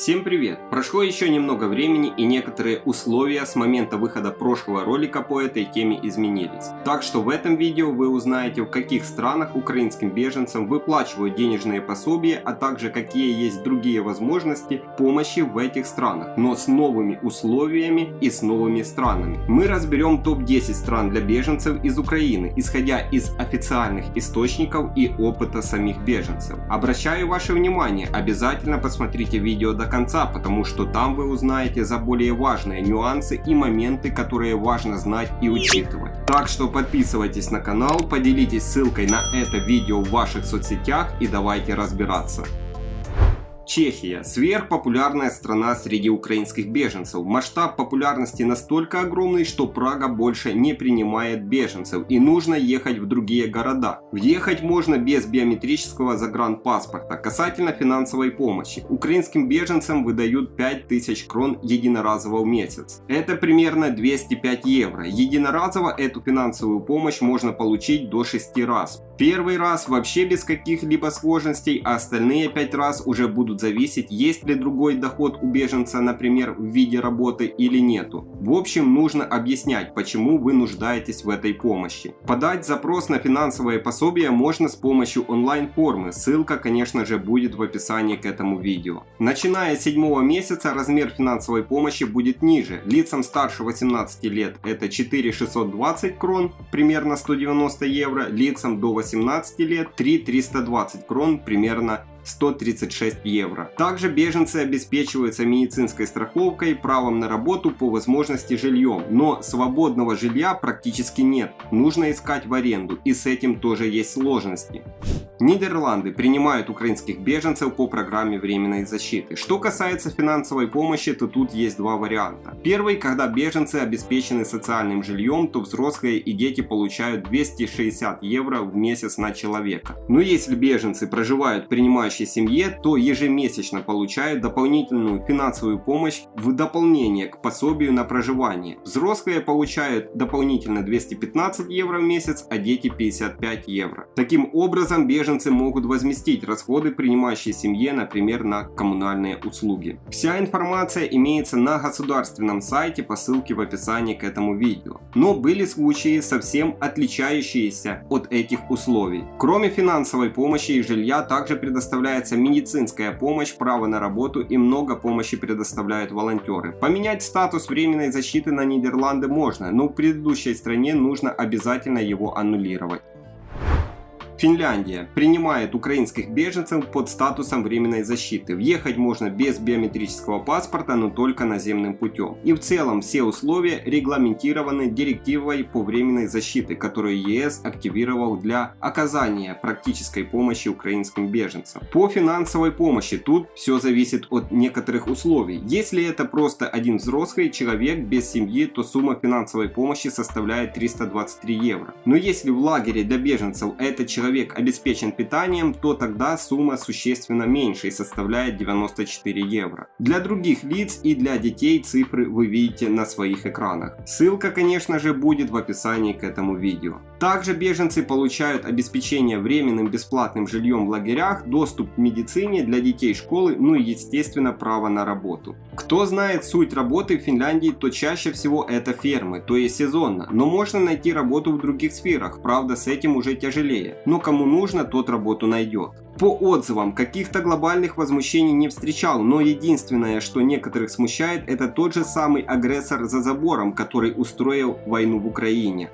Всем привет! Прошло еще немного времени и некоторые условия с момента выхода прошлого ролика по этой теме изменились. Так что в этом видео вы узнаете в каких странах украинским беженцам выплачивают денежные пособия, а также какие есть другие возможности помощи в этих странах, но с новыми условиями и с новыми странами. Мы разберем топ-10 стран для беженцев из Украины, исходя из официальных источников и опыта самих беженцев. Обращаю ваше внимание, обязательно посмотрите видео до конца, потому что там вы узнаете за более важные нюансы и моменты, которые важно знать и учитывать. Так что подписывайтесь на канал, поделитесь ссылкой на это видео в ваших соцсетях и давайте разбираться. Чехия – сверхпопулярная страна среди украинских беженцев. Масштаб популярности настолько огромный, что Прага больше не принимает беженцев и нужно ехать в другие города. Въехать можно без биометрического загранпаспорта. Касательно финансовой помощи. Украинским беженцам выдают 5000 крон единоразово в месяц. Это примерно 205 евро. Единоразово эту финансовую помощь можно получить до 6 раз. Первый раз вообще без каких-либо сложностей, а остальные 5 раз уже будут будут зависеть, есть ли другой доход у беженца, например, в виде работы или нету. В общем, нужно объяснять, почему вы нуждаетесь в этой помощи. Подать запрос на финансовое пособие можно с помощью онлайн-формы, ссылка, конечно же, будет в описании к этому видео. Начиная с седьмого месяца размер финансовой помощи будет ниже. Лицам старше 18 лет это 4620 крон, примерно 190 евро, лицам до 18 лет 3320 крон, примерно 136 евро. Также беженцы обеспечиваются медицинской страховкой, правом на работу по возможности жильем, но свободного жилья практически нет, нужно искать в аренду и с этим тоже есть сложности. Нидерланды принимают украинских беженцев по программе временной защиты. Что касается финансовой помощи, то тут есть два варианта. Первый, когда беженцы обеспечены социальным жильем, то взрослые и дети получают 260 евро в месяц на человека. Но если беженцы проживают в принимающей семье, то ежемесячно получают дополнительную финансовую помощь в дополнение к пособию на проживание. Взрослые получают дополнительно 215 евро в месяц, а дети 55 евро. Таким образом, беженцы могут возместить расходы принимающей семье, например, на коммунальные услуги. Вся информация имеется на государственном сайте по ссылке в описании к этому видео. Но были случаи совсем отличающиеся от этих условий. Кроме финансовой помощи и жилья, также предоставляется медицинская помощь, право на работу и много помощи предоставляют волонтеры. Поменять статус временной защиты на Нидерланды можно, но в предыдущей стране нужно обязательно его аннулировать. Финляндия принимает украинских беженцев под статусом временной защиты. Въехать можно без биометрического паспорта, но только наземным путем. И в целом все условия регламентированы директивой по временной защиты, которую ЕС активировал для оказания практической помощи украинским беженцам. По финансовой помощи тут все зависит от некоторых условий. Если это просто один взрослый человек без семьи, то сумма финансовой помощи составляет 323 евро. Но если в лагере для беженцев это человек человек обеспечен питанием, то тогда сумма существенно меньше и составляет 94 евро. Для других лиц и для детей цифры вы видите на своих экранах. Ссылка, конечно же, будет в описании к этому видео. Также беженцы получают обеспечение временным бесплатным жильем в лагерях, доступ к медицине для детей школы, ну и естественно право на работу. Кто знает суть работы в Финляндии, то чаще всего это фермы, то есть сезонно, но можно найти работу в других сферах, правда с этим уже тяжелее, но кому нужно, тот работу найдет. По отзывам, каких-то глобальных возмущений не встречал, но единственное, что некоторых смущает, это тот же самый агрессор за забором, который устроил войну в Украине.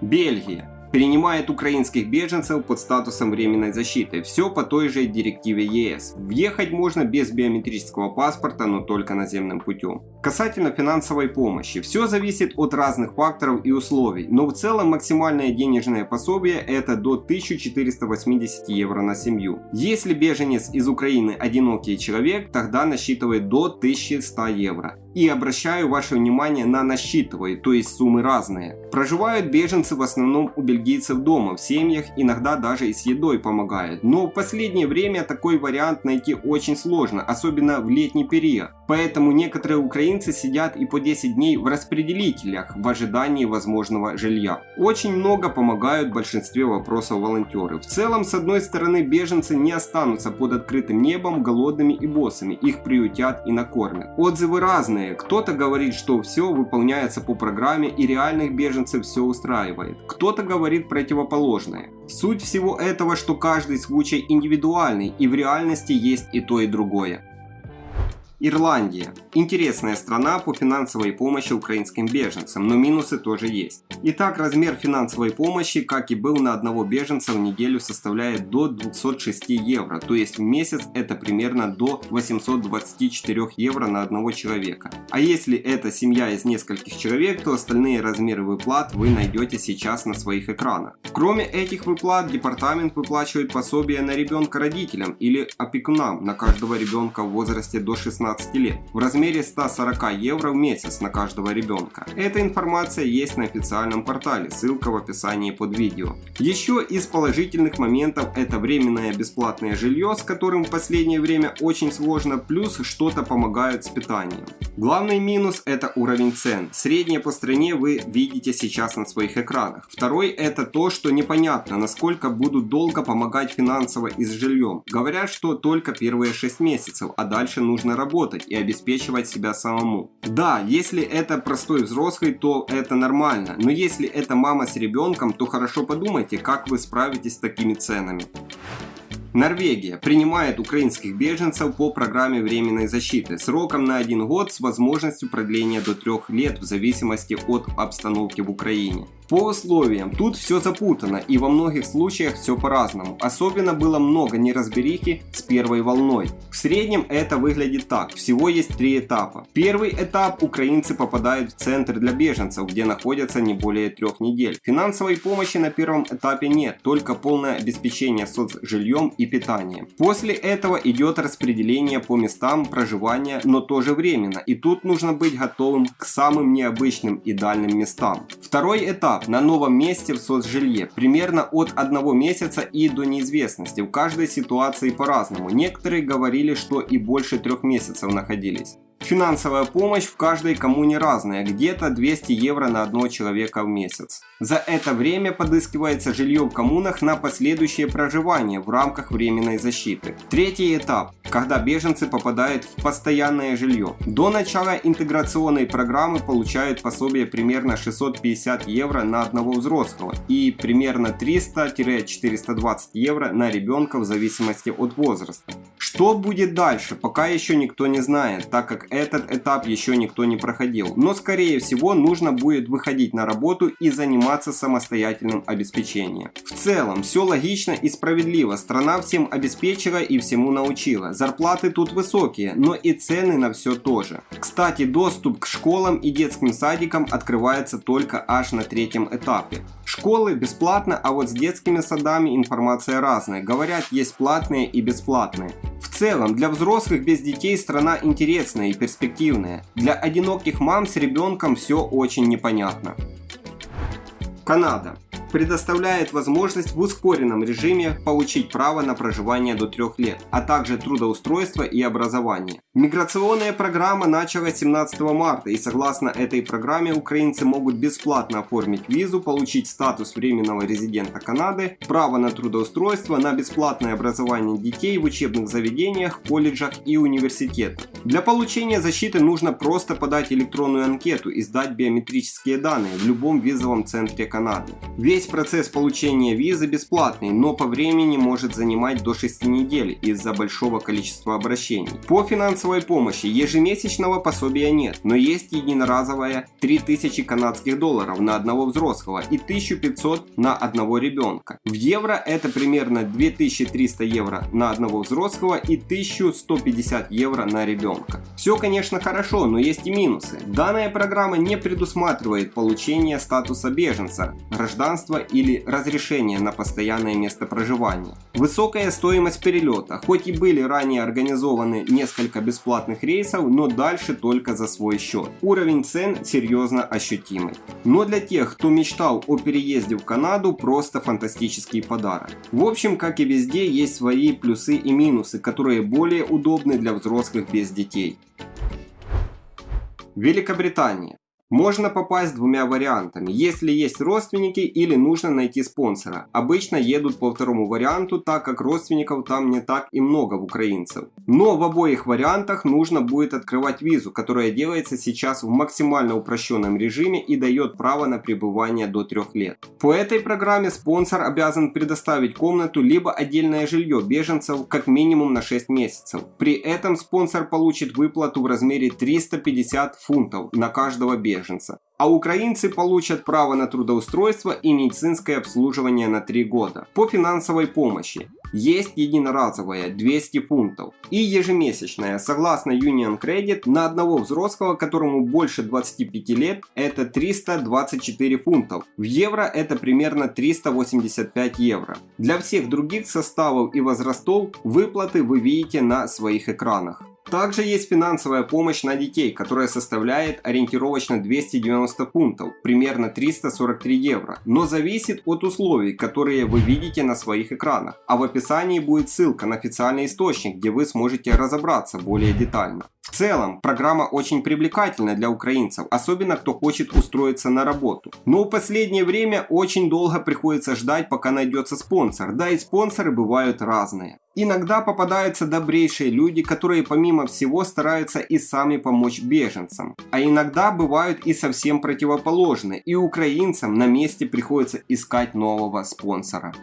Бельгия принимает украинских беженцев под статусом временной защиты. Все по той же директиве ЕС. Въехать можно без биометрического паспорта, но только наземным путем. Касательно финансовой помощи. Все зависит от разных факторов и условий, но в целом максимальное денежное пособие это до 1480 евро на семью. Если беженец из Украины одинокий человек, тогда насчитывает до 1100 евро. И обращаю ваше внимание на насчитываю, то есть суммы разные. Проживают беженцы в основном у бельгийцев дома, в семьях, иногда даже и с едой помогают. Но в последнее время такой вариант найти очень сложно, особенно в летний период. Поэтому некоторые украинцы сидят и по 10 дней в распределителях в ожидании возможного жилья. Очень много помогают в большинстве вопросов волонтеры. В целом, с одной стороны, беженцы не останутся под открытым небом голодными и боссами, их приютят и накормят. Отзывы разные, кто-то говорит, что все выполняется по программе и реальных беженцев все устраивает, кто-то говорит противоположное. Суть всего этого, что каждый случай индивидуальный и в реальности есть и то и другое. Ирландия. Интересная страна по финансовой помощи украинским беженцам, но минусы тоже есть. Итак, размер финансовой помощи, как и был на одного беженца в неделю, составляет до 206 евро, то есть в месяц это примерно до 824 евро на одного человека. А если это семья из нескольких человек, то остальные размеры выплат вы найдете сейчас на своих экранах. Кроме этих выплат, департамент выплачивает пособие на ребенка родителям или опекунам на каждого ребенка в возрасте до 16 16 лет в размере 140 евро в месяц на каждого ребенка. Эта информация есть на официальном портале, ссылка в описании под видео. Еще из положительных моментов это временное бесплатное жилье, с которым в последнее время очень сложно, плюс что-то помогают с питанием. Главный минус это уровень цен. Среднее по стране вы видите сейчас на своих экранах. Второй это то, что непонятно, насколько будут долго помогать финансово и с жильем. Говорят, что только первые 6 месяцев, а дальше нужно работать работать и обеспечивать себя самому. Да, если это простой взрослый, то это нормально, но если это мама с ребенком, то хорошо подумайте, как вы справитесь с такими ценами. Норвегия принимает украинских беженцев по программе временной защиты сроком на один год с возможностью продления до трех лет в зависимости от обстановки в Украине. По условиям, тут все запутано и во многих случаях все по-разному. Особенно было много неразберихи с первой волной. В среднем это выглядит так. Всего есть три этапа. Первый этап украинцы попадают в центр для беженцев, где находятся не более трех недель. Финансовой помощи на первом этапе нет, только полное обеспечение соцжильем и питанием. После этого идет распределение по местам проживания, но тоже временно. И тут нужно быть готовым к самым необычным и дальним местам. Второй этап на новом месте в соцжилье примерно от одного месяца и до неизвестности. В каждой ситуации по-разному. Некоторые говорили, что и больше трех месяцев находились. Финансовая помощь в каждой коммуне разная, где-то 200 евро на одного человека в месяц. За это время подыскивается жилье в коммунах на последующее проживание в рамках временной защиты. Третий этап, когда беженцы попадают в постоянное жилье. До начала интеграционной программы получают пособие примерно 650 евро на одного взрослого и примерно 300-420 евро на ребенка в зависимости от возраста. Что будет дальше, пока еще никто не знает, так как этот этап еще никто не проходил. Но скорее всего нужно будет выходить на работу и заниматься самостоятельным обеспечением. В целом все логично и справедливо. Страна всем обеспечила и всему научила. Зарплаты тут высокие, но и цены на все тоже. Кстати, доступ к школам и детским садикам открывается только аж на третьем этапе. Школы бесплатно, а вот с детскими садами информация разная. Говорят, есть платные и бесплатные. В целом, для взрослых без детей страна интересная и перспективная. Для одиноких мам с ребенком все очень непонятно. Канада предоставляет возможность в ускоренном режиме получить право на проживание до 3 лет, а также трудоустройство и образование. Миграционная программа началась 17 марта и согласно этой программе украинцы могут бесплатно оформить визу, получить статус временного резидента Канады, право на трудоустройство, на бесплатное образование детей в учебных заведениях, колледжах и университетах. Для получения защиты нужно просто подать электронную анкету и сдать биометрические данные в любом визовом центре Канады. Весь Весь процесс получения визы бесплатный, но по времени может занимать до 6 недель из-за большого количества обращений. По финансовой помощи ежемесячного пособия нет, но есть единоразовая 3000 канадских долларов на одного взрослого и 1500 на одного ребенка. В евро это примерно 2300 евро на одного взрослого и 1150 евро на ребенка. Все конечно хорошо, но есть и минусы. Данная программа не предусматривает получение статуса беженца, гражданства жительства или разрешение на постоянное место проживания. Высокая стоимость перелета, хоть и были ранее организованы несколько бесплатных рейсов, но дальше только за свой счет. Уровень цен серьезно ощутимый. Но для тех, кто мечтал о переезде в Канаду, просто фантастический подарок. В общем, как и везде, есть свои плюсы и минусы, которые более удобны для взрослых без детей. Великобритания. Можно попасть двумя вариантами, если есть родственники или нужно найти спонсора. Обычно едут по второму варианту, так как родственников там не так и много в украинцев. Но в обоих вариантах нужно будет открывать визу, которая делается сейчас в максимально упрощенном режиме и дает право на пребывание до трех лет. По этой программе спонсор обязан предоставить комнату либо отдельное жилье беженцев как минимум на 6 месяцев. При этом спонсор получит выплату в размере 350 фунтов на каждого беженца беженца, а украинцы получат право на трудоустройство и медицинское обслуживание на 3 года. По финансовой помощи есть единоразовая 200 фунтов и ежемесячная, согласно Union Credit, на одного взрослого, которому больше 25 лет, это 324 фунтов. В евро это примерно 385 евро. Для всех других составов и возрастов выплаты вы видите на своих экранах. Также есть финансовая помощь на детей, которая составляет ориентировочно 290 фунтов, примерно 343 евро, но зависит от условий, которые вы видите на своих экранах, а в описании будет ссылка на официальный источник, где вы сможете разобраться более детально. В целом, программа очень привлекательна для украинцев, особенно кто хочет устроиться на работу. Но в последнее время очень долго приходится ждать, пока найдется спонсор, да и спонсоры бывают разные. Иногда попадаются добрейшие люди, которые помимо всего стараются и сами помочь беженцам. А иногда бывают и совсем противоположные, и украинцам на месте приходится искать нового спонсора.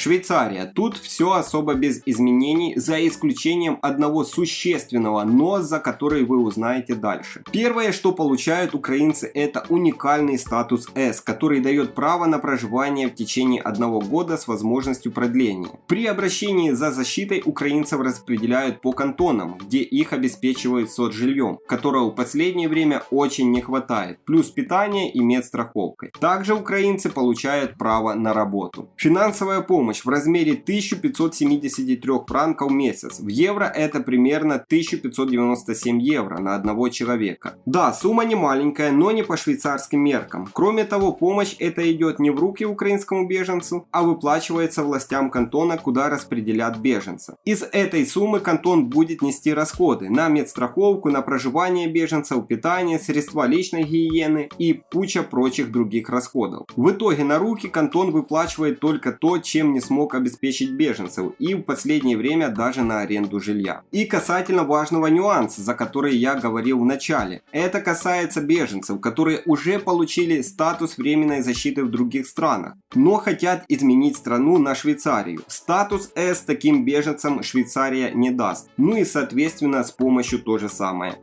Швейцария. Тут все особо без изменений, за исключением одного существенного «но», за который вы узнаете дальше. Первое, что получают украинцы, это уникальный статус S, который дает право на проживание в течение одного года с возможностью продления. При обращении за защитой украинцев распределяют по кантонам, где их обеспечивают соцжильем, которого в последнее время очень не хватает, плюс питание и медстраховкой. Также украинцы получают право на работу. Финансовая помощь помощь в размере 1573 франков в месяц. В евро это примерно 1597 евро на одного человека. Да, сумма не маленькая, но не по швейцарским меркам. Кроме того, помощь это идет не в руки украинскому беженцу, а выплачивается властям кантона, куда распределят беженцев. Из этой суммы кантон будет нести расходы на медстраховку, на проживание беженцев, питание, средства личной гигиены и куча прочих других расходов. В итоге на руки кантон выплачивает только то, чем не не смог обеспечить беженцев и в последнее время даже на аренду жилья. И касательно важного нюанса, за который я говорил в начале. Это касается беженцев, которые уже получили статус временной защиты в других странах, но хотят изменить страну на Швейцарию. Статус С таким беженцам Швейцария не даст. Ну и соответственно с помощью то же самое.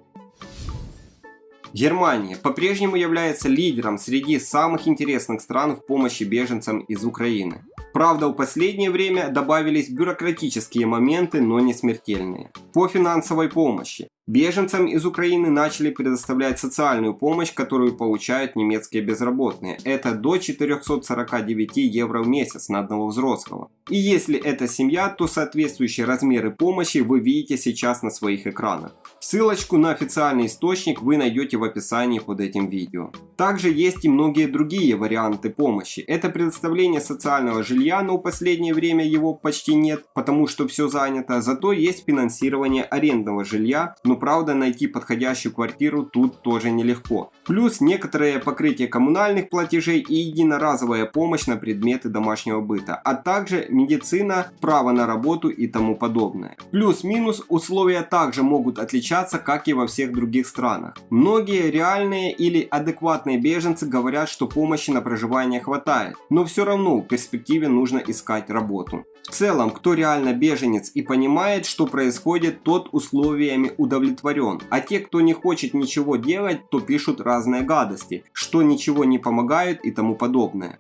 Германия по-прежнему является лидером среди самых интересных стран в помощи беженцам из Украины. Правда, в последнее время добавились бюрократические моменты, но не смертельные. По финансовой помощи. Беженцам из Украины начали предоставлять социальную помощь, которую получают немецкие безработные. Это до 449 евро в месяц на одного взрослого. И если это семья, то соответствующие размеры помощи вы видите сейчас на своих экранах. Ссылочку на официальный источник вы найдете в описании под этим видео. Также есть и многие другие варианты помощи. Это предоставление социального жилья, но в последнее время его почти нет, потому что все занято. Зато есть финансирование арендного жилья, но правда найти подходящую квартиру тут тоже нелегко. Плюс некоторое покрытие коммунальных платежей и единоразовая помощь на предметы домашнего быта, а также медицина, право на работу и тому подобное. Плюс-минус условия также могут отличаться, как и во всех других странах. Многие реальные или адекватные беженцы говорят, что помощи на проживание хватает, но все равно в перспективе нужно искать работу. В целом, кто реально беженец и понимает, что происходит, тот условиями удовлетворен. А те, кто не хочет ничего делать, то пишут разные гадости, что ничего не помогает и тому подобное.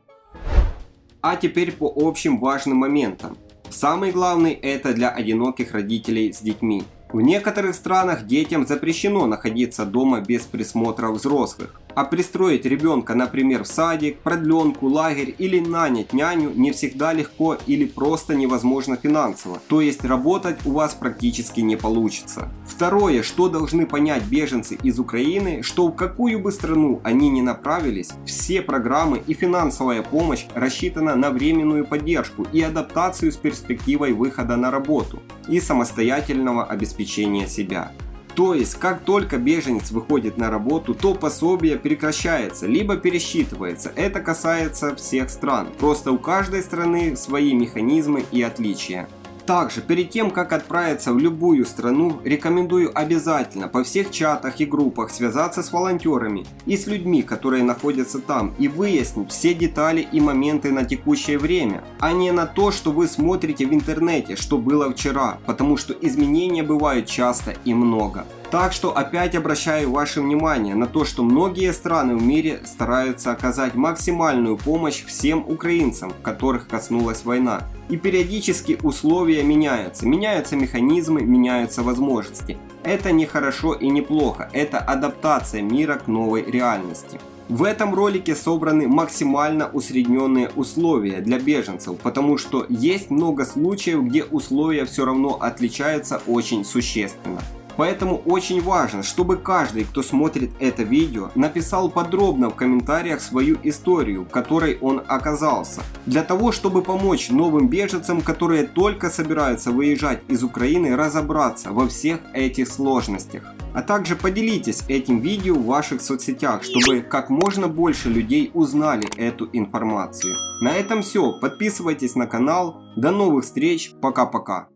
А теперь по общим важным моментам. Самый главный это для одиноких родителей с детьми. В некоторых странах детям запрещено находиться дома без присмотра взрослых. А пристроить ребенка, например, в садик, продленку, лагерь или нанять няню не всегда легко или просто невозможно финансово. То есть работать у вас практически не получится. Второе, что должны понять беженцы из Украины, что в какую бы страну они ни направились, все программы и финансовая помощь рассчитана на временную поддержку и адаптацию с перспективой выхода на работу и самостоятельного обеспечения себя. То есть, как только беженец выходит на работу, то пособие прекращается, либо пересчитывается. Это касается всех стран. Просто у каждой страны свои механизмы и отличия. Также, перед тем, как отправиться в любую страну, рекомендую обязательно по всех чатах и группах связаться с волонтерами и с людьми, которые находятся там, и выяснить все детали и моменты на текущее время, а не на то, что вы смотрите в интернете, что было вчера, потому что изменения бывают часто и много. Так что опять обращаю ваше внимание на то, что многие страны в мире стараются оказать максимальную помощь всем украинцам, которых коснулась война. И периодически условия меняются, меняются механизмы, меняются возможности. Это не хорошо и не плохо, это адаптация мира к новой реальности. В этом ролике собраны максимально усредненные условия для беженцев, потому что есть много случаев, где условия все равно отличаются очень существенно. Поэтому очень важно, чтобы каждый, кто смотрит это видео, написал подробно в комментариях свою историю, в которой он оказался. Для того, чтобы помочь новым беженцам, которые только собираются выезжать из Украины, разобраться во всех этих сложностях. А также поделитесь этим видео в ваших соцсетях, чтобы как можно больше людей узнали эту информацию. На этом все. Подписывайтесь на канал. До новых встреч. Пока-пока.